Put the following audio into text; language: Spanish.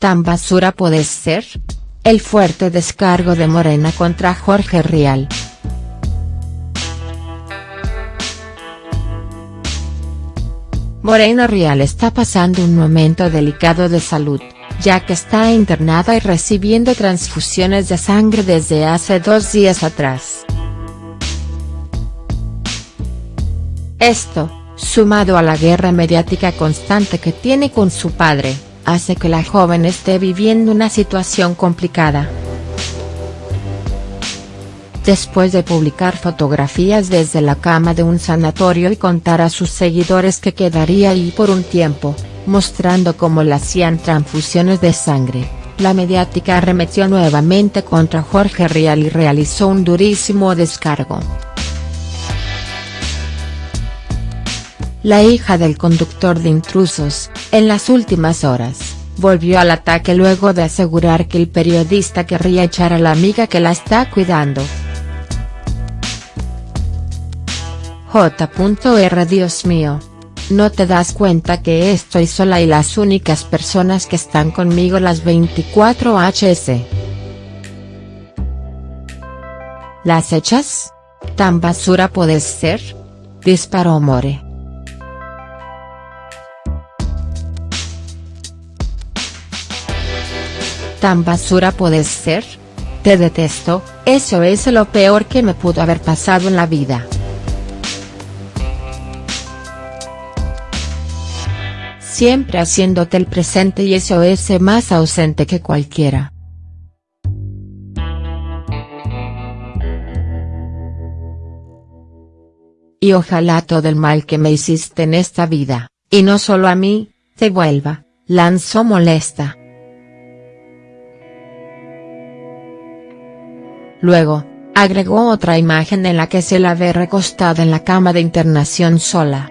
¿Tan basura puedes ser? El fuerte descargo de Morena contra Jorge Rial. Morena Rial está pasando un momento delicado de salud, ya que está internada y recibiendo transfusiones de sangre desde hace dos días atrás. Esto, sumado a la guerra mediática constante que tiene con su padre, hace que la joven esté viviendo una situación complicada. Después de publicar fotografías desde la cama de un sanatorio y contar a sus seguidores que quedaría ahí por un tiempo, mostrando cómo le hacían transfusiones de sangre, la mediática arremetió nuevamente contra Jorge Rial y realizó un durísimo descargo. La hija del conductor de intrusos, en las últimas horas, volvió al ataque luego de asegurar que el periodista querría echar a la amiga que la está cuidando. J.R. Dios mío. ¿No te das cuenta que estoy sola y las únicas personas que están conmigo las 24 hs? ¿Las echas? ¿Tan basura puedes ser? Disparó More. ¿Tan basura puedes ser? Te detesto, eso es lo peor que me pudo haber pasado en la vida. Siempre haciéndote el presente y eso es más ausente que cualquiera. Y ojalá todo el mal que me hiciste en esta vida, y no solo a mí, te vuelva, lanzó molesta. Luego, agregó otra imagen en la que se la ve recostada en la cama de internación sola.